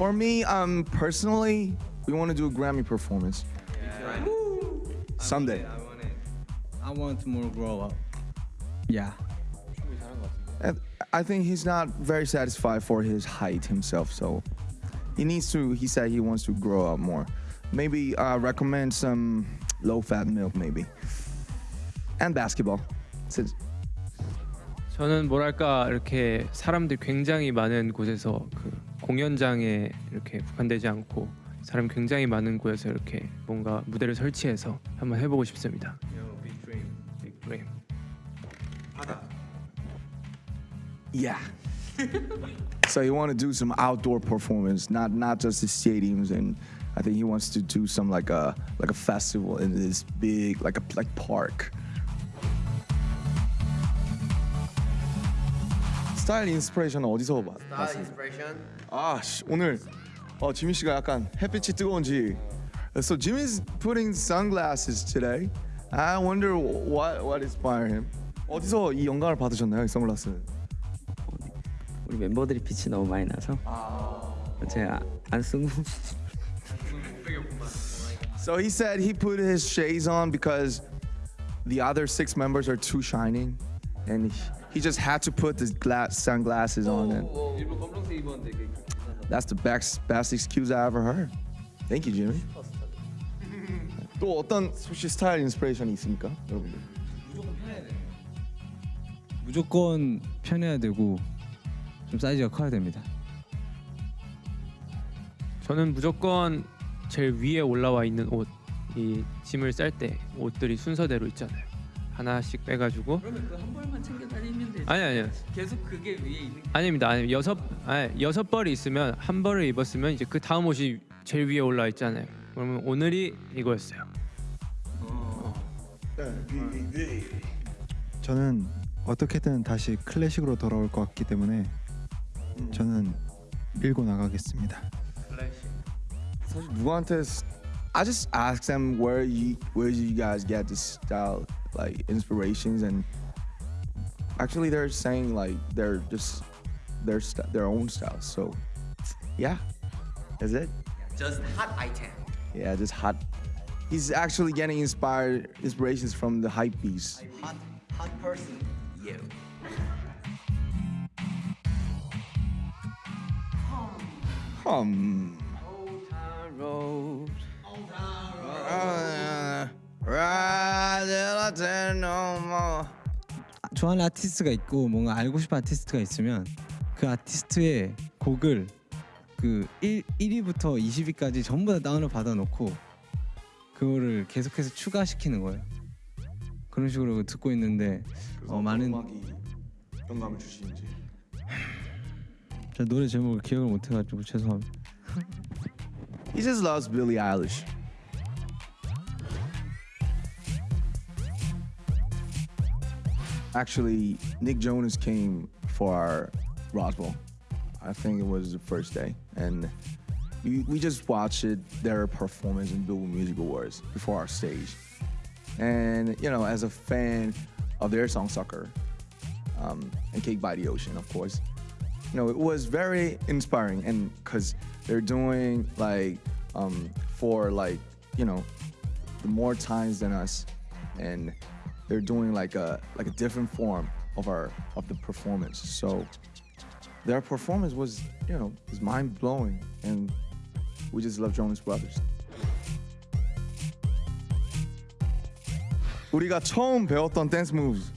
For me, um, personally, we want to do a Grammy performance someday. I want it. I want more grow up. Yeah. And I think he's not very satisfied for his height himself, so he needs to. He said he wants to grow up more. Maybe uh, recommend some low-fat milk, maybe, and basketball. Since- 저는 뭐랄까 이렇게 사람들 굉장히 많은 곳에서 그 공연장에 이렇게 국한되지 않고 사람 굉장히 많은 곳에서 이렇게 뭔가 무대를 설치해서 한번 해보고 싶습니다. big dream. Yeah. so you want to do some outdoor performance, not not just the stadiums, and I think he wants to do some like a like a festival in this big like a like park. 스타일 인스퍼레이션은 어디서 봤, 스타일 봤습니다? 인스퍼레이션? 아 씨, 오늘 어, 지민 씨가 약간 햇빛이 뜨거운지 So Jimin's putting sunglasses today. I wonder what what inspired him. 어디서 이 영감을 받으셨나요? 이 선글라스. 우리 멤버들이 빛이 너무 많이 나서 제가 안 쓰고 So he said he put his shades on because the other six members are too shining and he, he just had to put the glass sunglasses on. And 그게 that's the best best excuse I ever heard. Thank you, Jimmy. 또 어떤 혹시 스타일 인스피레이션이 있습니까, 여러분들? 무조건 편해야 되고 좀 사이즈가 커야 됩니다. 저는 무조건 제일 위에 올라와 있는 옷, 이 짐을 쌀 때 옷들이 순서대로 있잖아요. 하나씩 빼가지고 그러면 그한 벌만 챙겨 다니면 되지 아니 아니요 계속 그게 위에 있는 아닙니다. 아니 여섯 아니 여섯 벌이 있으면 한 벌을 입었으면 이제 그 다음 옷이 제일 위에 올라 있잖아요. 그러면 오늘이 이거였어요. 저는 어떻게든 다시 클래식으로 돌아올 것 같기 때문에 저는 밀고 나가겠습니다. 사실 누구한테 스- I just ask them where you where you guys get this style like inspirations and actually they're saying like they're just their st- their own styles. So yeah, is it? Just hot item. Yeah, just hot. He's actually getting inspired inspirations from the hype beast. Hot, hot person. You. Hum. road Ride till I tell no more. 좋아하는 아티스트가 있고 뭔가 알고 싶은 아티스트가 있으면 그 아티스트의 곡을 그 1, 1위부터 20위까지 전부 다 다운을 받아놓고 그거를 계속해서 추가시키는 거예요. 그런 식으로 듣고 있는데 어, 많은 음악이 영감을 주시는지. 저 노래 제목을 기억을 못해가지고 죄송합니다. He just loves Billie Eilish. Actually, Nick Jonas came for our Roswell. I think it was the first day, and we, we just watched their performance in Billboard Music Awards before our stage. And you know, as a fan of their song "Sucker" um, and "Cake by the Ocean," of course, you know, it was very inspiring and because they're doing like um, for like you know more times than us and they're doing like a like a different form of our of the performance so their performance was you know was mind blowing and we just love Jonas Brothers 우리가 처음 배웠던 댄스 moves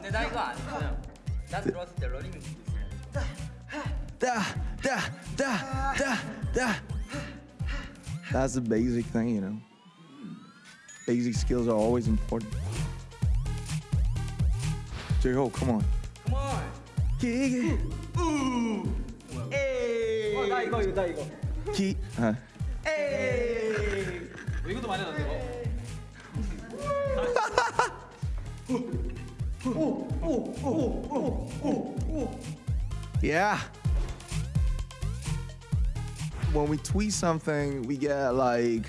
근데 나 이거 안 했어요 나 들어왔을 때 러닝 뮤직 있어요 da, da, da, da, da. That's the basic thing, you know. Basic skills are always important. J-Hope, come on. Come on. Ooh. Hey. 어, 나 이거, 나 이거. 기. 아. Yeah when we tweet something, we get like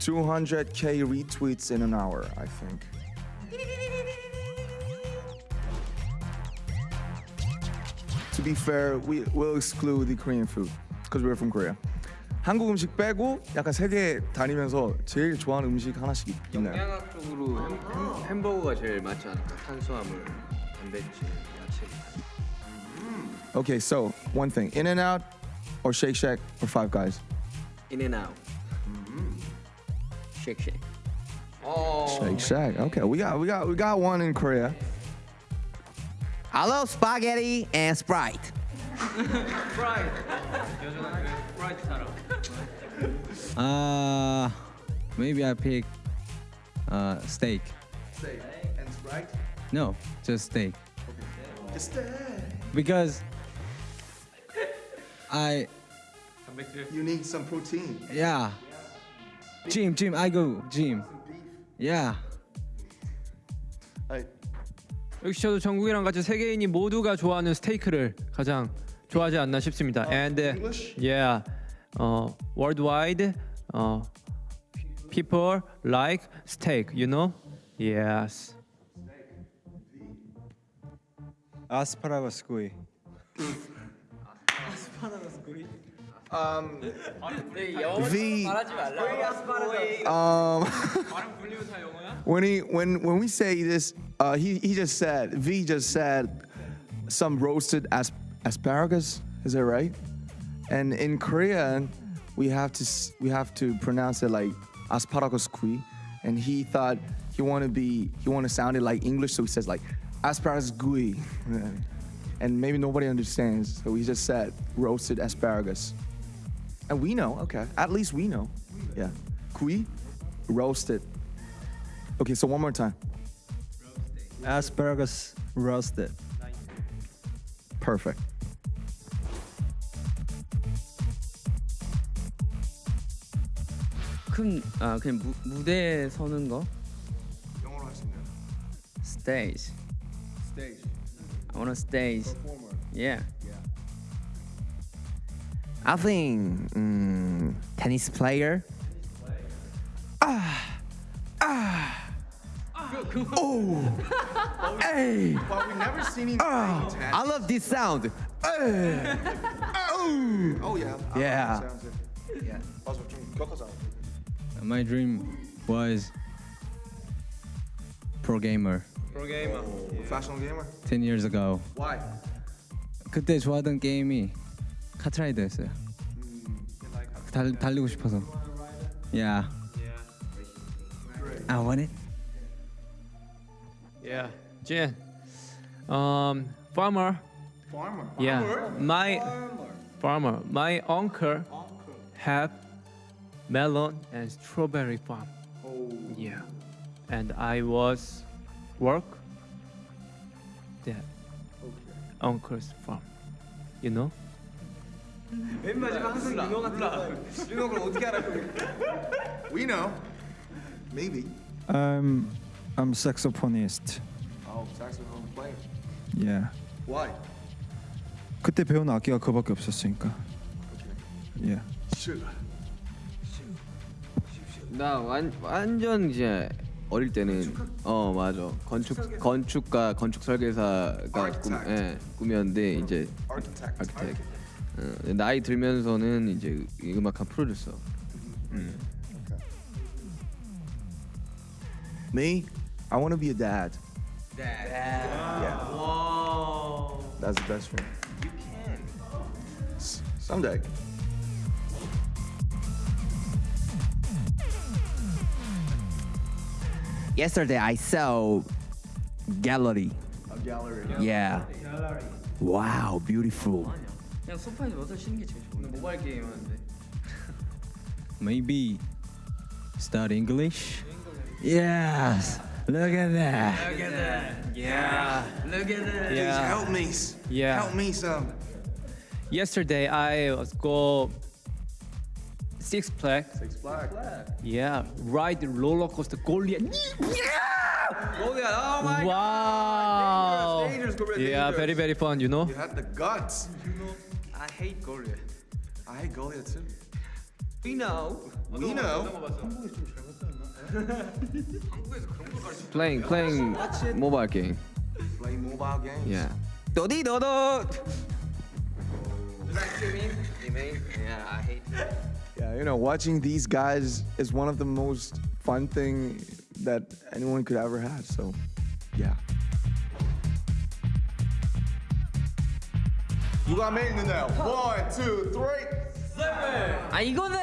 200k retweets in an hour, I think. to be fair, we will exclude the Korean food because we're from Korea. 한국 음식 빼고 약간 세계 다니면서 제일 좋아하는 음식 하나씩 있나요? 영양학적으로 햄, 햄, 버거가 제일 맞지 않을까? 탄수화물, 단백질, 야채. Okay, so one thing. In-N-Out or Shake Shack, or Five Guys. In-N-Out. Shake shake. Shake Shack. Okay, we got we got we got one in Korea. I love spaghetti and Sprite. Uh, maybe I pick uh, steak. Steak and Sprite. No, just steak. Just steak. Because I You need some protein. yeah. Gym, gym. I go gym. Yeah. 역시 저도 정국이랑 같이 세계인이 모두가 좋아하는 스테이크를 가장 좋아하지 않나 싶습니다. And uh, English? yeah, uh, worldwide, uh, people like steak. You know? Yes. 아스파라거스 구이. V. Um, when he when when we say this, uh, he he just said V just said some roasted as, asparagus. Is that right? And in Korean, we have to we have to pronounce it like asparagus kui. And he thought he want to be he want to sound it like English, so he says like asparagus gui. And maybe nobody understands, so he just said roasted asparagus. And we know, okay. At least we know. Yeah. Kui, roasted. Okay, so one more time. 아스파라거스 roasted. Perfect. 큰, 아, 그냥 무, 무대에 서는 거? 영어로 하시네요. Stage. Stage. I wanna stage. Performer. Yeah. I think mm, tennis player. Hey! But we never seen him Oh, playing I love this sound. tennis. Oh yeah. I Yeah. like that sound too. Yeah. 맞아 좀 격하잖아. My dream was pro gamer Professional gamer. 10 years ago. Why? 그때 좋아하던 게임이 카트라이더였어요. 달, 달리고 싶어서. Yeah. I want it. Yeah, Jin. Um, farmer. Farmer. Yeah, my farmer. farmer. My uncle, uncle. have melon and strawberry farm. Oh. Yeah, and I was work there. Okay. Uncle's farm. You know. We know. Maybe. I'm I'm saxophonist. Oh, saxophone player. Yeah. Why? 그때 배운 악기가 그밖에 없었으니까. Yeah. Sugar. 나 완, 완전 이제 어릴 때는 어 맞아 건축 건축가 건축 설계사가 꿈, Architect. 예, 꿈이었는데 이제 Architect. 아키텍 어, 나이 들면서는 이제 이 음악한 프로듀서 Me, I want to be a dad. Dad. Yeah. Whoa. That's the best dream. You can. someday. Yesterday I saw gallery. A gallery. Yeah. Wow, beautiful. 그냥 소파에서 쉬는 게 제일 좋은데 모바일 게임 하는데 Maybe start English? Yes! Look at that! Look at that! Yeah! Look at that! Please yeah. help me! Yeah. Help me some! Yesterday I was go Six Flags. Six Flags. Yeah, ride the roller coaster Goliath. Yeah! Goliath, oh my wow. god! Wow! Yeah, very, very fun, you know? You had the guts, you know? I hate Goryeo. I hate Goryeo too. We know. We know. playing playing mobile game. Playing mobile games. Yeah. Dodi dodo. Is that what mean? You mean? Yeah, I hate. It. Yeah, you know, watching these guys is one of the most fun thing that anyone could ever have. So, yeah. 누가 메인 있는데요? One, two, three. 아 이거는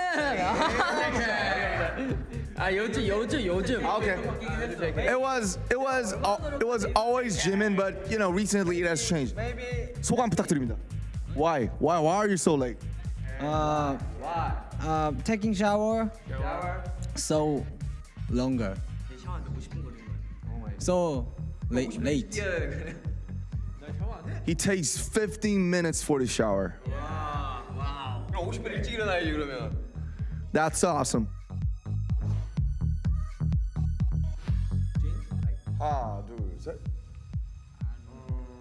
아 요즘 요즘 요즘 Okay. It was it was al- it was always Jimin, but you know recently it has changed. 소감 부탁드립니다. Why? Why? Why are you so late? Uh, uh, taking shower. So longer. So late. Late. He takes 15 minutes for the shower. 와, 와. 그럼 50분 일찍 일어나야지 그러면. That's awesome. 하나, 둘, 셋.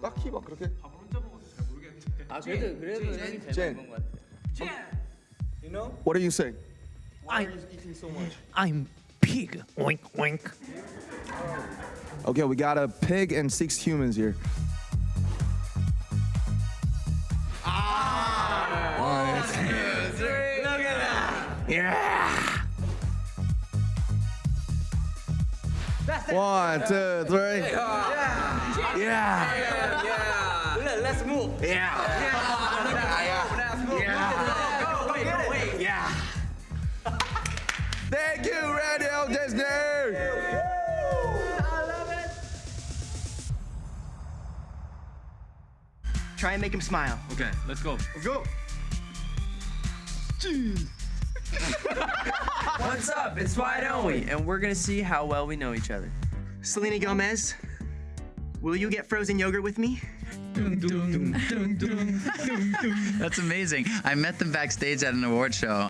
딱히 막 그렇게. 밥을 혼자 먹어서 잘 모르겠는데. 아 그래도 그래도 형이 제일 많은 것 같아. Jin, You know? What are you saying? Why I'm, are you eating so much? I'm pig. Wink, wink. Okay, we got a pig and six humans here. One, two, three. Yeah. Yeah. Let's move. Yeah. Yeah. Yeah. Yeah. yeah. Thank you, Radio Disney. Try and make him smile. Okay, let's go. Go. What's up? It's Why Don't We? And we're gonna see how well we know each other. Selena Gomez, will you get frozen yogurt with me? That's amazing. I met them backstage at an award show